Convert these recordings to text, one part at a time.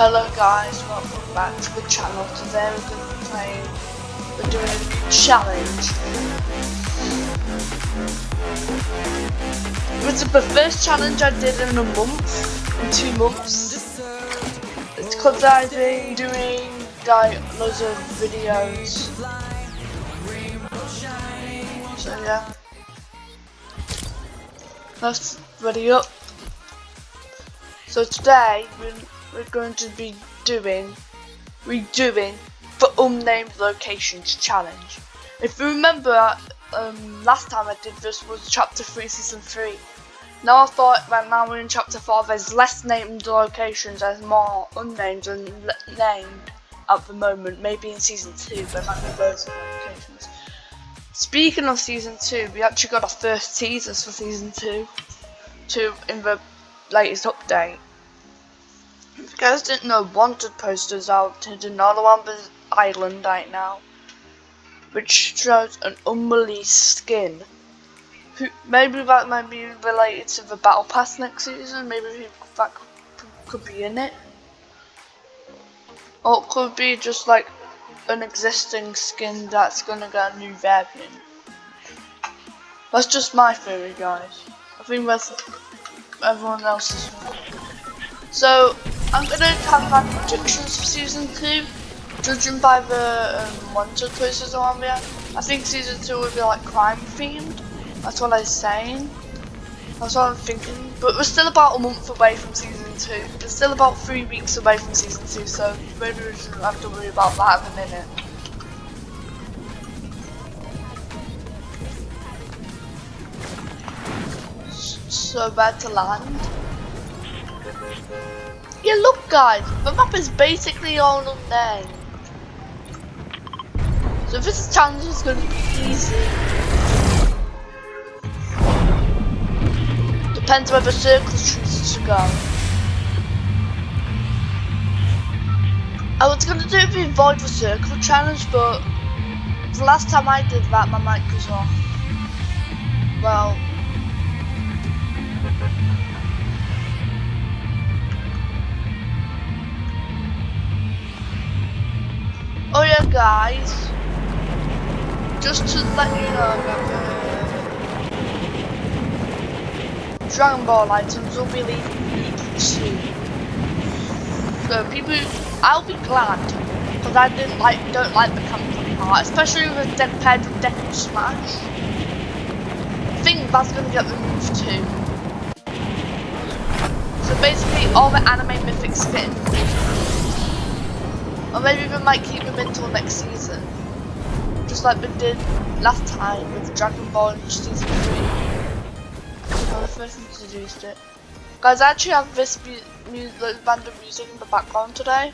Hello guys, welcome back to the channel. Today we're going to be playing, we're doing a challenge. It's the first challenge I did in a month, in two months. It's because I've been doing like loads of videos. So yeah. Let's ready up. So today we're we're going to be doing, redoing the unnamed locations challenge. If you remember, um, last time I did this was chapter 3 season 3. Now I thought right now we're in chapter 4 there's less named locations, there's more unnamed and named at the moment. Maybe in season 2 there might be loads of locations. Speaking of season 2, we actually got our first teasers for season 2, 2 in the latest update. If you guys didn't know, wanted posters out to the Nolawamba Island right now, which shows an unreleased skin. Maybe that might be related to the Battle Pass next season, maybe that could be in it. Or it could be just like an existing skin that's gonna get a new variant. That's just my theory, guys. I think that's everyone else's. So, I'm gonna have my predictions for season two, judging by the um, wanted posters around there. I think season two will be like crime themed. That's what I'm saying. That's what I'm thinking. But we're still about a month away from season two. We're still about three weeks away from season two, so maybe we shouldn't have to worry about that in a minute. So where to land? Yeah, look guys, the map is basically all unnamed. So this challenge is going to be easy. Depends where the circles chooses to go. I was going to do the avoid the circle challenge, but the last time I did that, my mic was off. Well, Oh yeah guys, just to let you know that Dragon Ball items will be leaving soon. So people, I'll be glad because I didn't like, don't like the company part, especially with Dead paired with Deku Smash. I think that's gonna get removed too. So basically, all the anime mythic skins or maybe we might keep him until next season. Just like we did last time with Dragon Ball Season 3. I was first introduced it. Guys, I actually have this mu mu random music in the background today.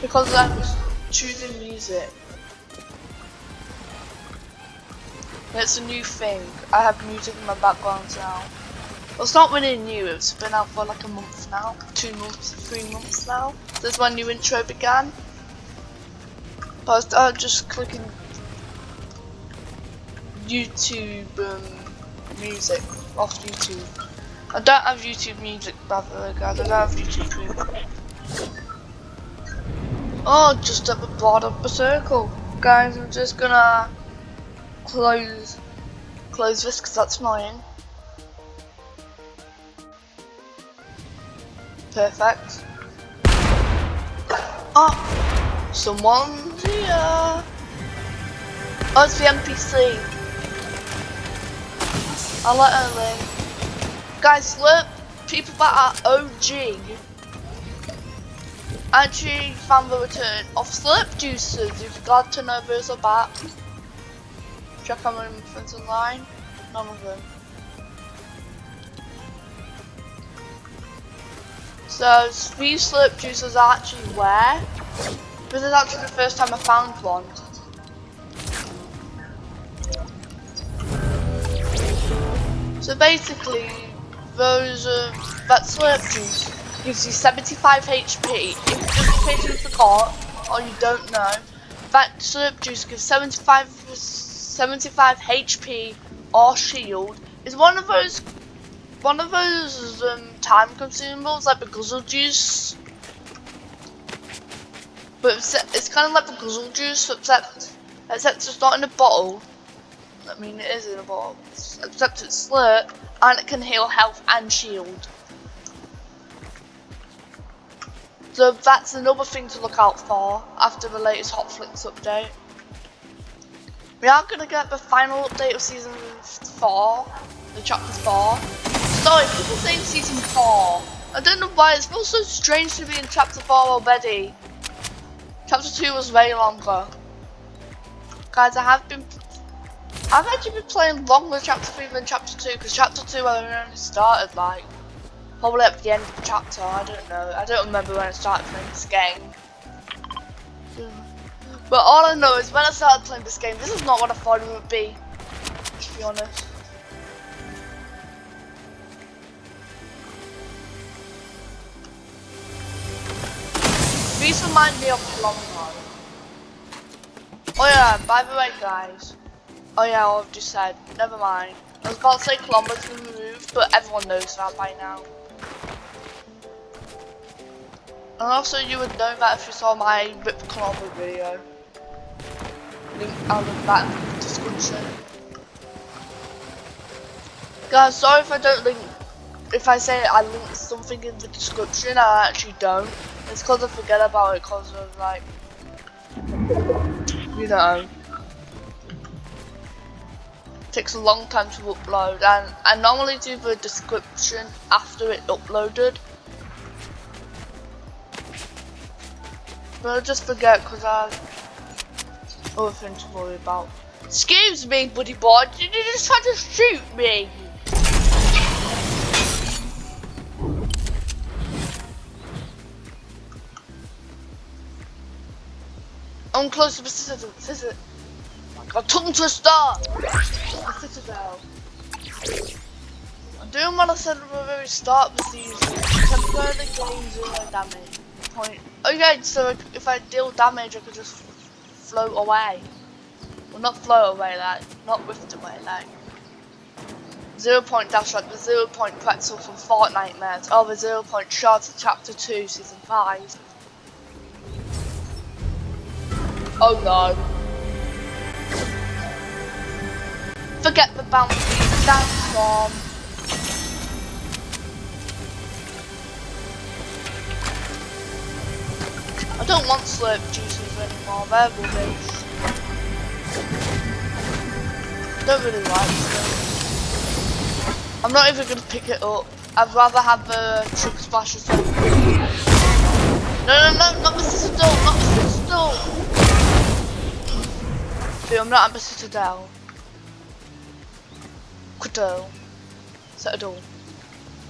Because I was choosing music. It's a new thing. I have music in my background now. Well, it's not really new, it's been out for like a month now, two months, three months now. This my new intro began. But I started just clicking YouTube um, music off YouTube. I don't have YouTube music, by the way, guys. I don't have YouTube Premium. Oh, just at the bottom of the circle. Guys, I'm just gonna close close this because that's annoying. Perfect. Ah, oh, someone's here. Oh, it's the NPC. I'll let her. Guys, look, people that are OG actually found the return of slurp juices. If glad to know those are back. Check out my friends online. None of them. So these slip juices are actually rare. This is actually the first time I found one. So basically, those uh, that slurp juice gives you 75 HP. If just case you forgot or you don't know, that slurp juice gives 75 75 HP or shield. Is one of those one of those um, time consumables, like the guzzle juice. But it's, kind of like the guzzle juice, except except it's not in a bottle. I mean, it is in a bottle, except it's slurp, and it can heal health and shield. So that's another thing to look out for after the latest Hotfix update. We are going to get the final update of Season 4, the Chapter 4. Sorry, people saying Season 4. I don't know why, it feels so strange to be in Chapter 4 already. Chapter 2 was way longer. Guys, I have been... I've actually been playing longer Chapter 3 than Chapter 2, because Chapter 2 I only started like Probably at the end of the chapter, I don't know. I don't remember when I started playing this game. But all I know is when I started playing this game, this is not what I thought it would be. To be honest. These remind me of long. Oh yeah, by the way guys. Oh yeah, I've just said, never mind. I was about to say kilometers removed, but everyone knows that by now. And also you would know that if you saw my Rip Klombo video. Link out of that in the description. Guys, sorry if I don't link, if I say I link something in the description, I actually don't. It's because I forget about it because of like, you know. Takes a long time to upload and I normally do the description after it uploaded. But I just forget because I have other things to worry about. Excuse me, buddy boy, did you just try to shoot me? I'm close to the citadel. citadel. Oh my god, tongue twister! The citadel. I'm doing what I said at the very start of the season. Temporarily gain zero damage point. Okay, so if I deal damage, I could just float away. Well, not float away, like, not whiffed away, like. Zero point dash like the zero point pretzel from Fortnitemares, or oh, the zero point shot of chapter 2, season 5. Oh no. Forget the bounties, that's from. I don't want slurp juices anymore, they're rubbish. Don't really like them. I'm not even gonna pick it up. I'd rather have a chug splash or something. No, no, no, not the Citadel, not the Citadel! See, I'm not at the Citadel. Citadel. Citadel.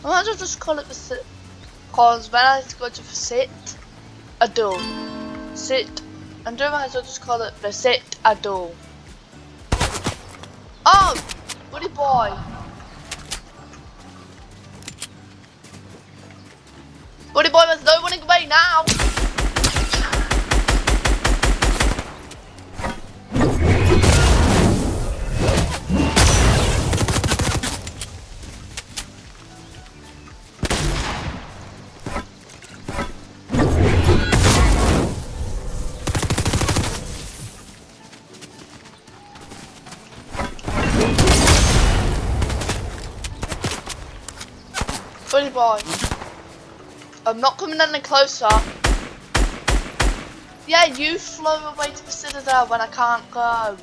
I might as well just call it the sit. Because when I go to the sit, Adul. Sit. And do might as well just call it the sit a Adul. Oh! Buddy boy! Buddy boy, there's no running away now! I'm not coming any closer. Yeah, you flew away to the citadel when I can't go.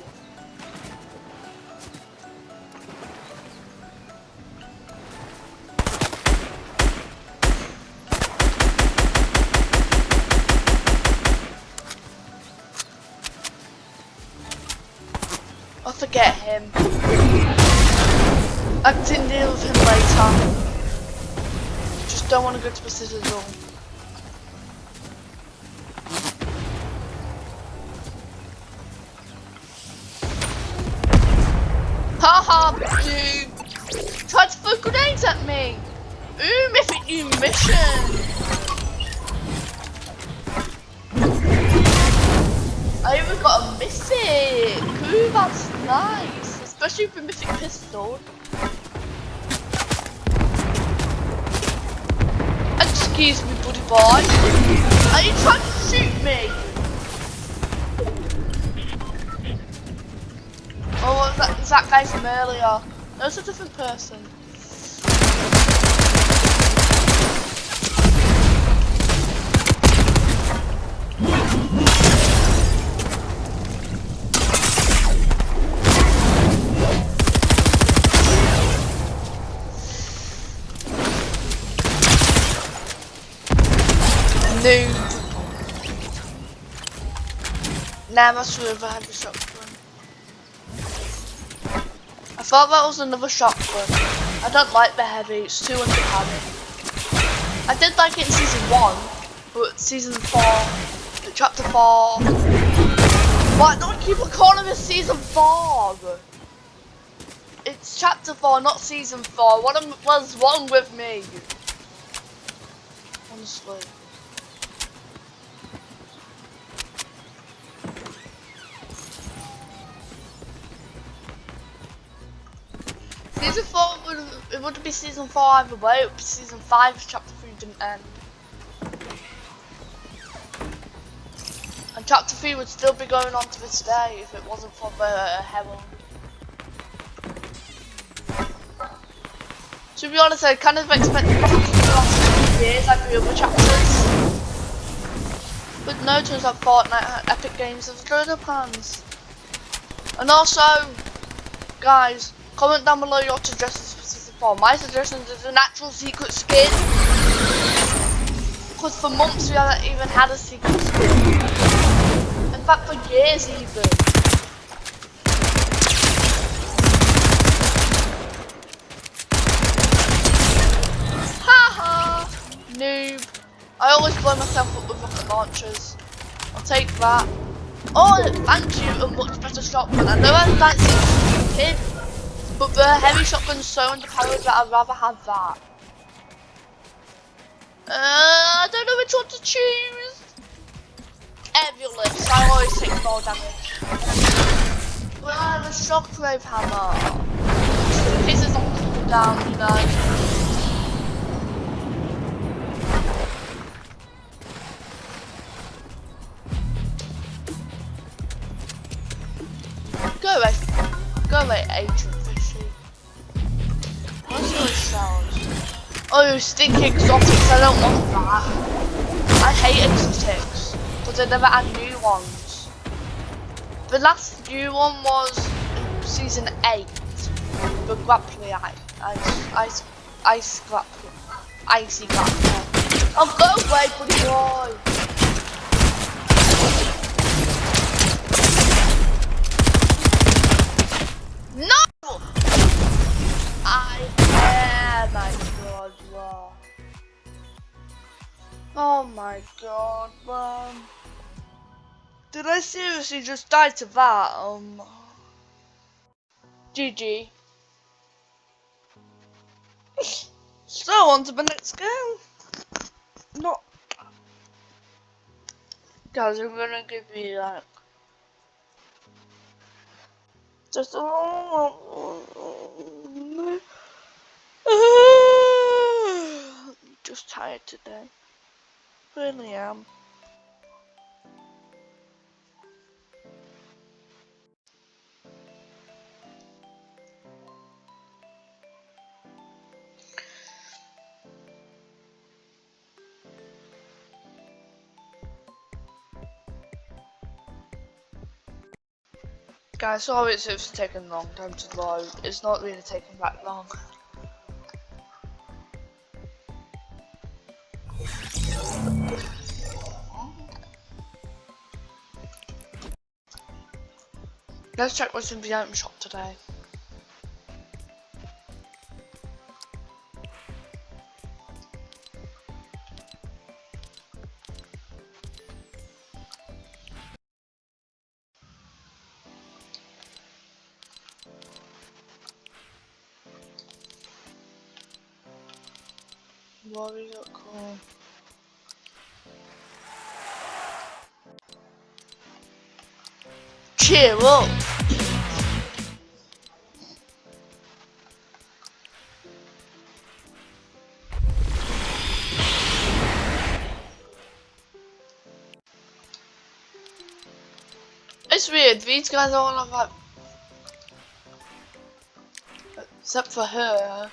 I'll forget him. I can deal with him later don't want to go to the Citadel. Haha, dude! Try to throw grenades at me! Ooh, mythic new mission! I even got a mythic! Ooh, that's nice! Especially with for mythic pistol. Excuse me, buddy boy. Are you trying to shoot me? Oh, that, is that guy from earlier? It's a different person. Noob. Never survived a shotgun. I thought that was another shotgun. I don't like the heavy, it's too underpowered. I did like it in season 1, but season 4, chapter 4. Why don't keep calling it season 4? It's chapter 4, not season 4. What was wrong with me? Honestly. Season 4 would it would be season 4 either way, it would be season 5 chapter 3 didn't end. And chapter 3 would still be going on to this day if it wasn't for the uh, Herald. To be honest, I kind of expected to last years like the other chapters. But no, turns out Fortnite Epic Games have up hands. And also, guys, Comment down below your suggestions for season 4. My suggestion is a natural secret skin. Because for months we haven't even had a secret skin. In fact, for years even. Haha! Noob. I always blow myself up with rocket launchers. I'll take that. Oh, thank you, a much better shotgun. I know I fancy kid. But the heavy shotgun's so underpowered that I'd rather have that. Uh, I don't know which one to choose. Evulus, I always take more damage. Well, the shockwave hammer. Case it's on cooldown, you know. Go away. Go away, Adrian. Oh, stink exotics, I don't want that. I hate exotics, because I never had new ones. The last new one was season 8, the grappling ice, ice, ice grappling, icy grappling. Oh, go away, buddy boy! Oh my god, man. Did I seriously just die to that? Um. GG. so, on to the next game. Not. Guys, I'm gonna give you like. Just a. Just tired today. Really am. Guys, sorry it's taken a long time to load. It's not really taking that long. Let's check what's in the item shop today. These guys are all have like, except for her.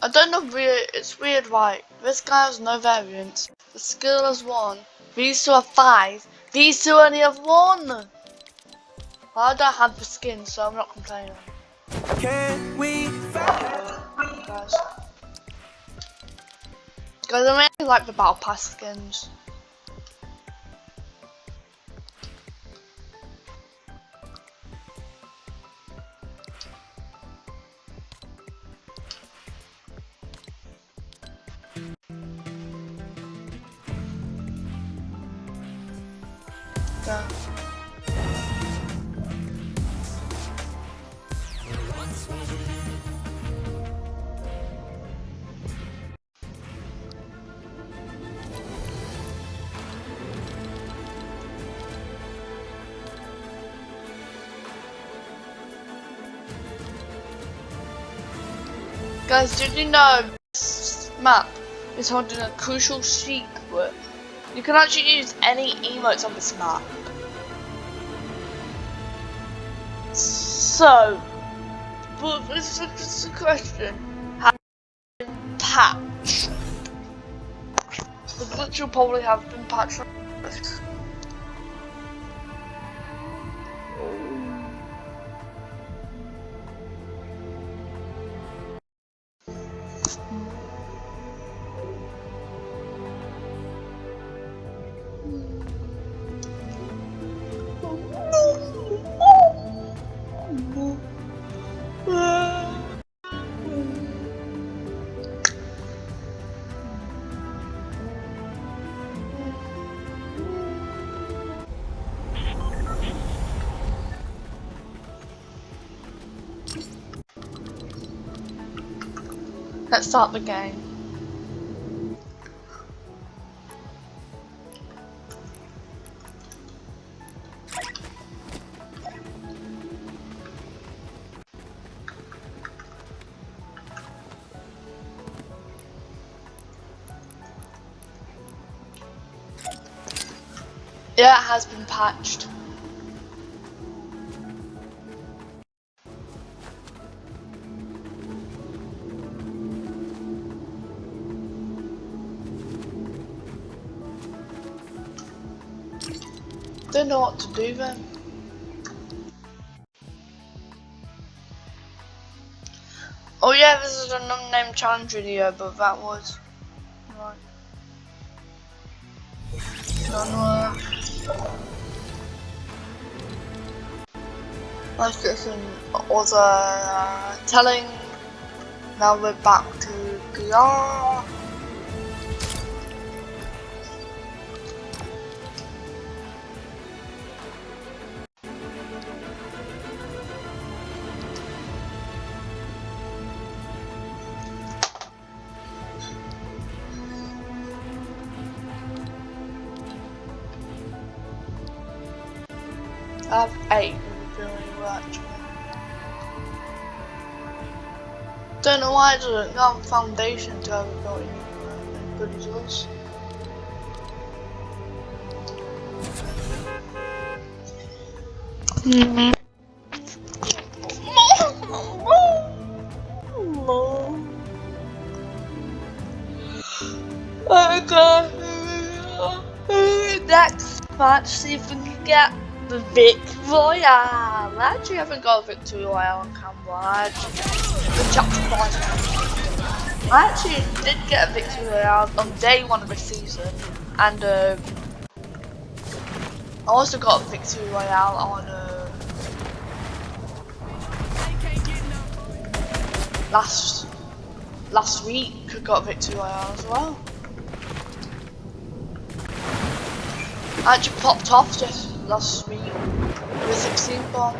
I don't know. Weird. It's weird. Right. This guy has no variants. The skill has one. These two have five. These two only have one. I don't have the skin, so I'm not complaining. Can we Guys. Guys, I really like the battle pass skins. Guys, did you know this map is holding a crucial secret? You can actually use any emotes on this map. So, but this is a question. Has been patched? The glitch will probably have been patched. Let's start the game. Yeah, it has been patched. Don't know what to do then. Oh yeah, this is an unnamed challenge video, but that was right. Let's get some other uh, telling. Now we're back to PR. Have eight really well actually. Don't know why it doesn't go foundation to have good results. Mm -hmm. Oh god. Next match, see if we can get the Vic Royale. Actually, I haven't got a Victory Royale on camera. I actually, chapter 5. I actually did get a Victory Royale on day one of the season. And um, I also got a Victory Royale on uh, last last week. I got a Victory Royale as well. I actually popped off just last week with 16 bomb.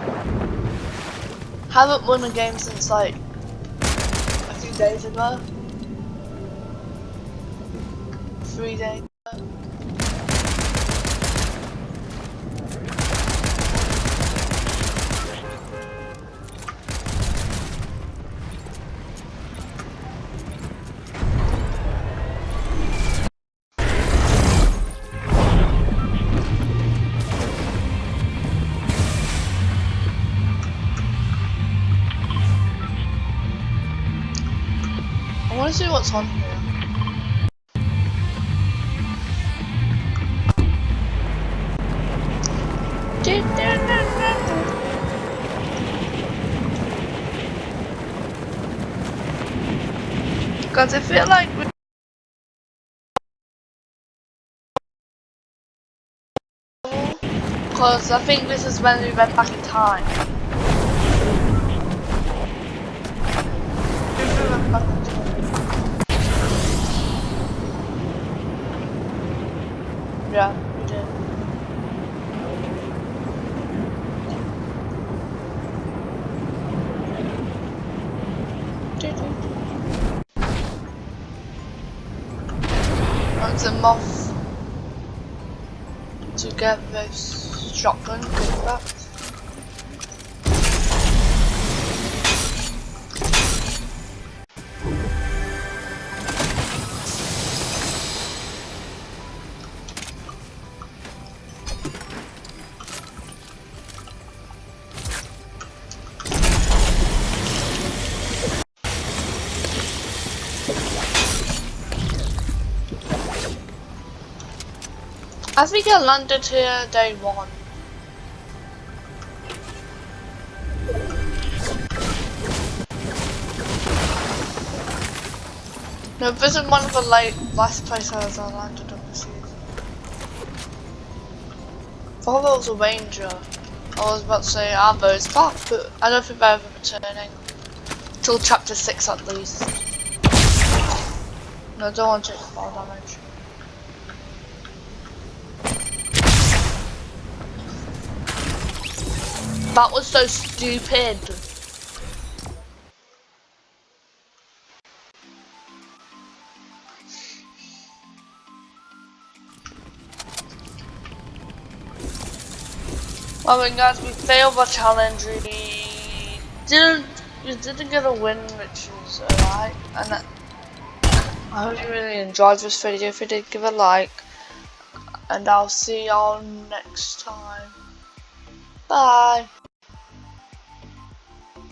Haven't won a game since like a few days ago. Three days to see what's on here. Because I feel like we Because I think this is when. We went back in time. Yeah, we did. A moth to get this shotgun back. I think I landed here day one. No, this is one of the late last places I landed on the season. was a ranger. I was about to say Amber's back, but I don't think they're ever returning. Till chapter 6 at least. No, don't want to take fall damage. That was so stupid. Well then guys, we failed the challenge. We didn't, we didn't get a win, which is alright. And I, I hope you really enjoyed this video. If you did, give a like. And I'll see y'all next time. Bye.